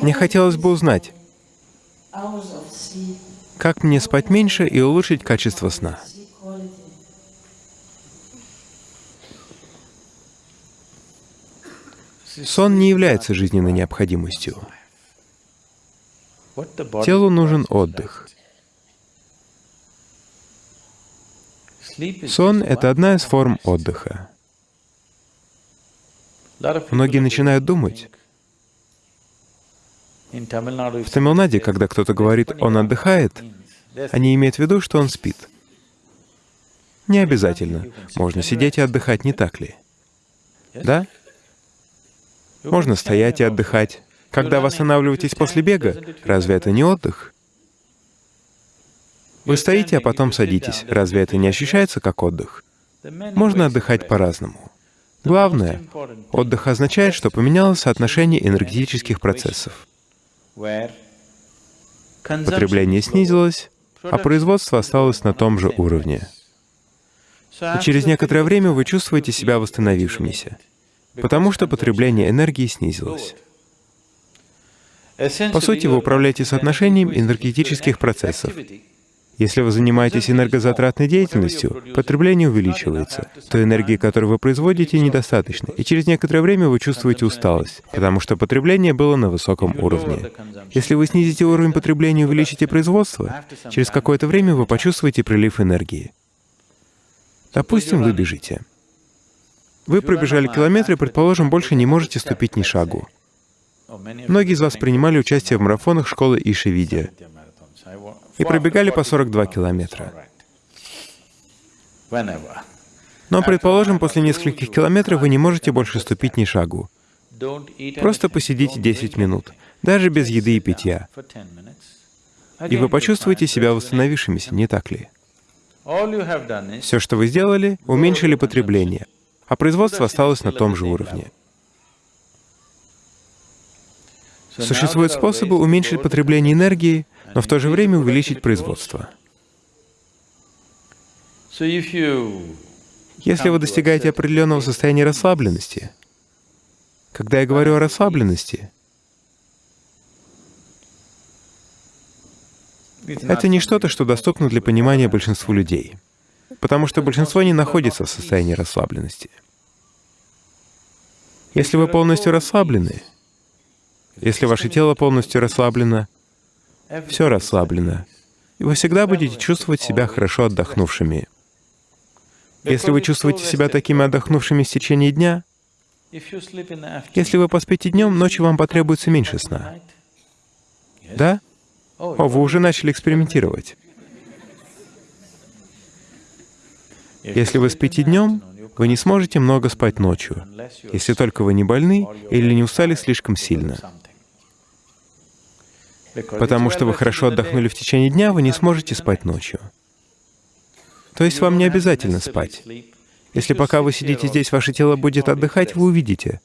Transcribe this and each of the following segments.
Мне хотелось бы узнать, как мне спать меньше и улучшить качество сна. Сон не является жизненной необходимостью. Телу нужен отдых. Сон — это одна из форм отдыха. Многие начинают думать, в Тамилнаде, когда кто-то говорит «он отдыхает», они имеют в виду, что он спит. Не обязательно. Можно сидеть и отдыхать, не так ли? Да? Можно стоять и отдыхать. Когда вы останавливаетесь после бега, разве это не отдых? Вы стоите, а потом садитесь. Разве это не ощущается как отдых? Можно отдыхать по-разному. Главное, отдых означает, что поменялось соотношение энергетических процессов. Потребление снизилось, а производство осталось на том же уровне. И через некоторое время вы чувствуете себя восстановившимися, потому что потребление энергии снизилось. По сути, вы управляете соотношением энергетических процессов. Если вы занимаетесь энергозатратной деятельностью, потребление увеличивается. Той энергии, которую вы производите, недостаточно, и через некоторое время вы чувствуете усталость, потому что потребление было на высоком уровне. Если вы снизите уровень потребления и увеличите производство, через какое-то время вы почувствуете прилив энергии. Допустим, вы бежите. Вы пробежали километр и, предположим, больше не можете ступить ни шагу. Многие из вас принимали участие в марафонах школы Ишивидия и пробегали по 42 километра. Но, предположим, после нескольких километров вы не можете больше ступить ни шагу. Просто посидите 10 минут, даже без еды и питья. И вы почувствуете себя восстановившимися, не так ли? Все, что вы сделали, уменьшили потребление, а производство осталось на том же уровне. Существуют способы уменьшить потребление энергии, но в то же время увеличить производство. Если вы достигаете определенного состояния расслабленности, когда я говорю о расслабленности, это не что-то, что доступно для понимания большинству людей, потому что большинство не находится в состоянии расслабленности. Если вы полностью расслаблены, если ваше тело полностью расслаблено, все расслаблено, и вы всегда будете чувствовать себя хорошо отдохнувшими. Если вы чувствуете себя такими отдохнувшими в течение дня, если вы поспите днем, ночью вам потребуется меньше сна. Да? О, вы уже начали экспериментировать. Если вы спите днем, вы не сможете много спать ночью, если только вы не больны или не устали слишком сильно. Потому что вы хорошо отдохнули в течение дня, вы не сможете спать ночью. То есть вам не обязательно спать. Если пока вы сидите здесь, ваше тело будет отдыхать, вы увидите,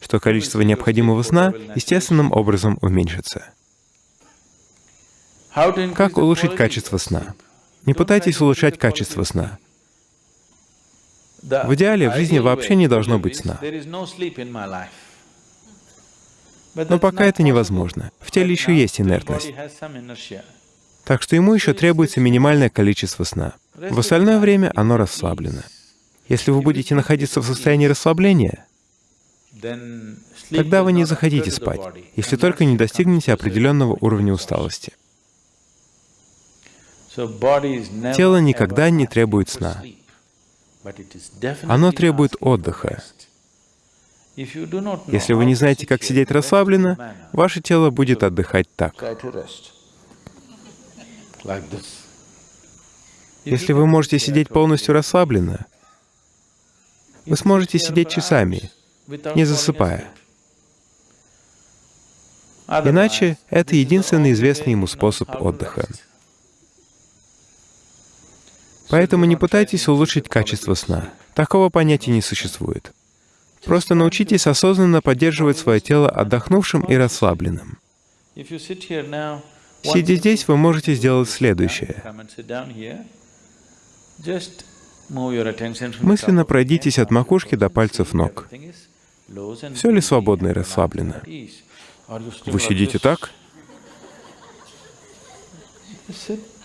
что количество необходимого сна естественным образом уменьшится. Как улучшить качество сна? Не пытайтесь улучшать качество сна. В идеале в жизни вообще не должно быть сна. Но пока это невозможно. В теле еще есть инертность. Так что ему еще требуется минимальное количество сна. В остальное время оно расслаблено. Если вы будете находиться в состоянии расслабления, тогда вы не захотите спать, если только не достигнете определенного уровня усталости. Тело никогда не требует сна. Оно требует отдыха. Если вы не знаете, как сидеть расслабленно, ваше тело будет отдыхать так. Если вы можете сидеть полностью расслабленно, вы сможете сидеть часами, не засыпая. Иначе это единственный известный ему способ отдыха. Поэтому не пытайтесь улучшить качество сна. Такого понятия не существует. Просто научитесь осознанно поддерживать свое тело отдохнувшим и расслабленным. Сидя здесь, вы можете сделать следующее. Мысленно пройдитесь от макушки до пальцев ног. Все ли свободно и расслаблено? Вы сидите так?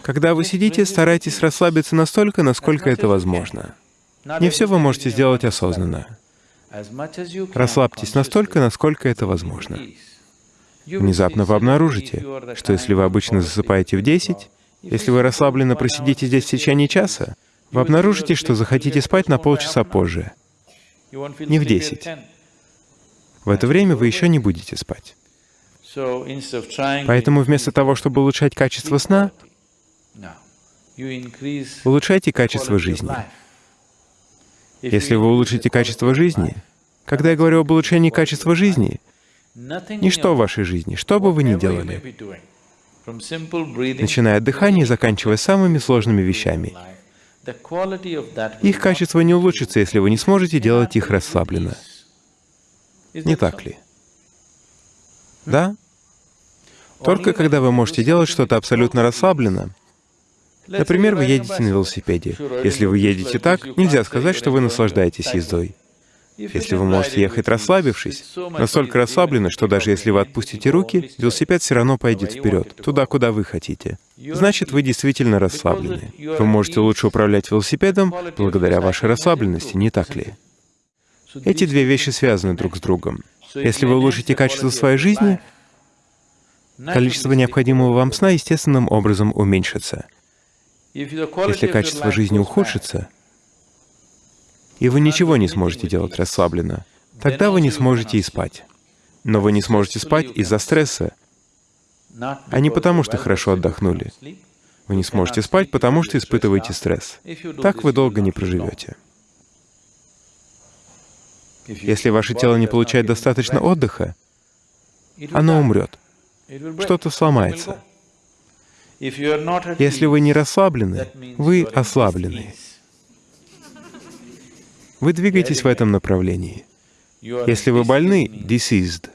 Когда вы сидите, старайтесь расслабиться настолько, насколько это возможно. Не все вы можете сделать осознанно. Расслабьтесь настолько, насколько это возможно. Внезапно вы обнаружите, что если вы обычно засыпаете в 10, если вы расслабленно просидите здесь в течение часа, вы обнаружите, что захотите спать на полчаса позже, не в 10. В это время вы еще не будете спать. Поэтому вместо того, чтобы улучшать качество сна, улучшайте качество жизни. Если вы улучшите качество жизни, когда я говорю об улучшении качества жизни, ничто в вашей жизни, что бы вы ни делали, начиная от дыхания и заканчивая самыми сложными вещами, их качество не улучшится, если вы не сможете делать их расслабленно. Не так ли? Да? Только когда вы можете делать что-то абсолютно расслабленно, Например, вы едете на велосипеде. Если вы едете так, нельзя сказать, что вы наслаждаетесь ездой. Если вы можете ехать расслабившись, настолько расслабленно, что даже если вы отпустите руки, велосипед все равно пойдет вперед, туда, куда вы хотите. Значит, вы действительно расслаблены. Вы можете лучше управлять велосипедом благодаря вашей расслабленности, не так ли? Эти две вещи связаны друг с другом. Если вы улучшите качество своей жизни, количество необходимого вам сна естественным образом уменьшится. Если качество жизни ухудшится, и вы ничего не сможете делать расслабленно, тогда вы не сможете и спать. Но вы не сможете спать из-за стресса, а не потому, что хорошо отдохнули. Вы не сможете спать, потому что испытываете стресс. Так вы долго не проживете. Если ваше тело не получает достаточно отдыха, оно умрет, что-то сломается. Если вы не расслаблены, вы ослаблены. Вы двигаетесь в этом направлении. Если вы больны, diseased,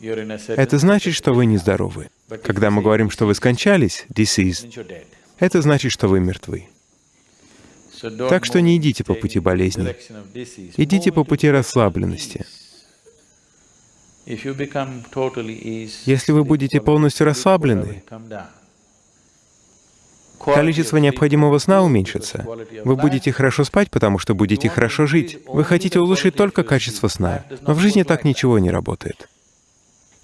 это значит, что вы нездоровы. Когда мы говорим, что вы скончались, diseased, это значит, что вы мертвы. Так что не идите по пути болезни, идите по пути расслабленности. Если вы будете полностью расслаблены, количество необходимого сна уменьшится. Вы будете хорошо спать, потому что будете хорошо жить. Вы хотите улучшить только качество сна, но в жизни так ничего не работает.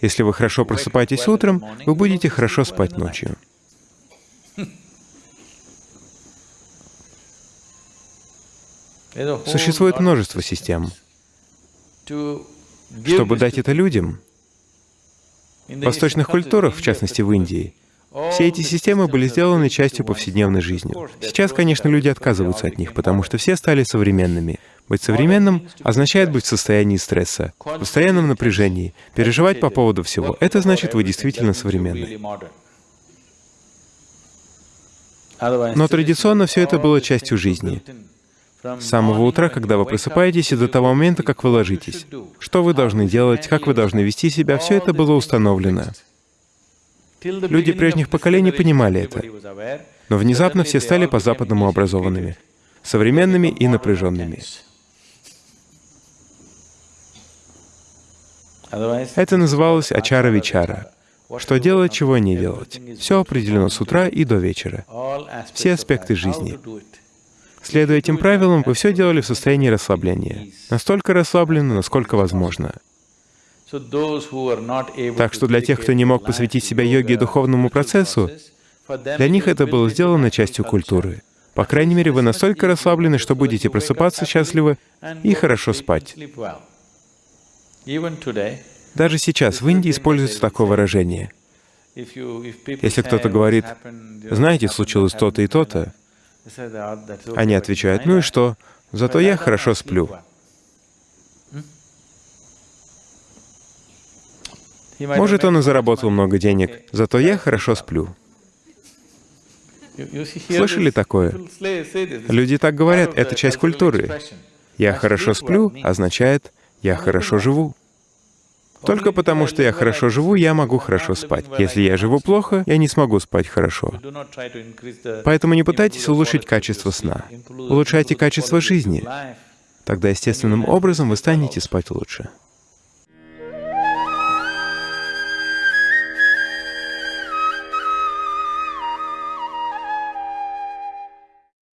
Если вы хорошо просыпаетесь утром, вы будете хорошо спать ночью. Существует множество систем. Чтобы дать это людям, в восточных культурах, в частности в Индии, все эти системы были сделаны частью повседневной жизни. Сейчас, конечно, люди отказываются от них, потому что все стали современными. Быть современным означает быть в состоянии стресса, в постоянном напряжении, переживать по поводу всего. Это значит, вы действительно современны. Но традиционно все это было частью жизни. С самого утра, когда вы просыпаетесь, и до того момента, как вы ложитесь. Что вы должны делать, как вы должны вести себя, все это было установлено. Люди прежних поколений понимали это, но внезапно все стали по-западному образованными, современными и напряженными. Это называлось ачара-вичара. Что делать, чего не делать. Все определено с утра и до вечера. Все аспекты жизни. Следуя этим правилам, вы все делали в состоянии расслабления. Настолько расслабленно, насколько возможно. Так что для тех, кто не мог посвятить себя йоге и духовному процессу, для них это было сделано частью культуры. По крайней мере, вы настолько расслаблены, что будете просыпаться счастливы и хорошо спать. Даже сейчас в Индии используется такое выражение. Если кто-то говорит, «Знаете, случилось то-то и то-то», они отвечают, «Ну и что? Зато я хорошо сплю». Может, он и заработал много денег, зато я хорошо сплю. Слышали такое? Люди так говорят, это часть культуры. «Я хорошо сплю» означает «я хорошо живу». Только потому, что я хорошо живу, я могу хорошо спать. Если я живу плохо, я не смогу спать хорошо. Поэтому не пытайтесь улучшить качество сна. Улучшайте качество жизни. Тогда естественным образом вы станете спать лучше.